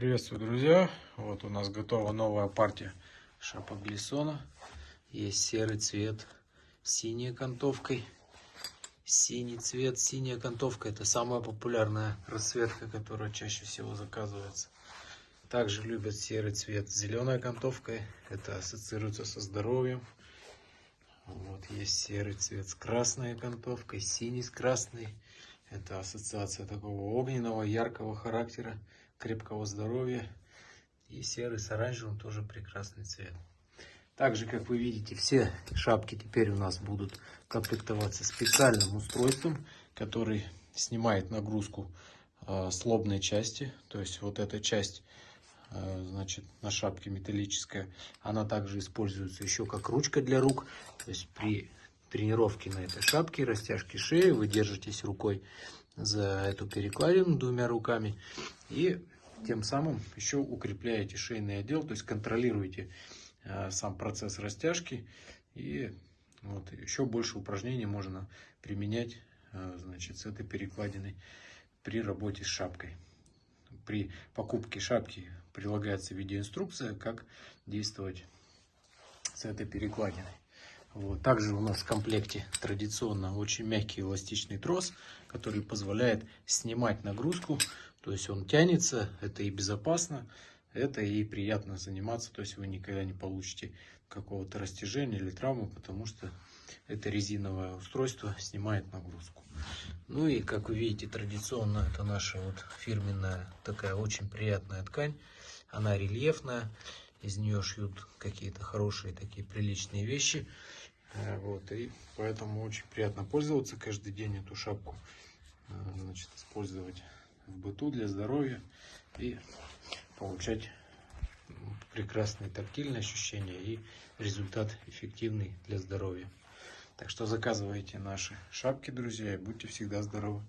Приветствую, друзья! Вот у нас готова новая партия шапок Глиссона. Есть серый цвет с синей окантовкой. Синий цвет, синяя окантовка. Это самая популярная расцветка, которая чаще всего заказывается. Также любят серый цвет с зеленой окантовкой. Это ассоциируется со здоровьем. Вот есть серый цвет с красной окантовкой, синий с красной. Это ассоциация такого огненного, яркого характера, крепкого здоровья. И серый с оранжевым тоже прекрасный цвет. Также, как вы видите, все шапки теперь у нас будут комплектоваться специальным устройством, который снимает нагрузку э, с лобной части. То есть вот эта часть э, значит, на шапке металлическая, она также используется еще как ручка для рук. То есть при тренировки на этой шапке, растяжки шеи. Вы держитесь рукой за эту перекладину двумя руками. И тем самым еще укрепляете шейный отдел, то есть контролируете э, сам процесс растяжки. И вот еще больше упражнений можно применять э, значит, с этой перекладиной при работе с шапкой. При покупке шапки прилагается видеоинструкция, как действовать с этой перекладиной. Вот. Также у нас в комплекте традиционно очень мягкий эластичный трос, который позволяет снимать нагрузку. То есть он тянется, это и безопасно, это и приятно заниматься. То есть вы никогда не получите какого-то растяжения или травмы, потому что это резиновое устройство снимает нагрузку. Ну и как вы видите, традиционно это наша вот фирменная такая очень приятная ткань. Она рельефная, из нее шьют какие-то хорошие такие приличные вещи. Э, вот, и поэтому очень приятно пользоваться каждый день эту шапку. Э, значит, использовать в быту для здоровья и получать прекрасные тактильные ощущения и результат эффективный для здоровья. Так что заказывайте наши шапки, друзья, и будьте всегда здоровы.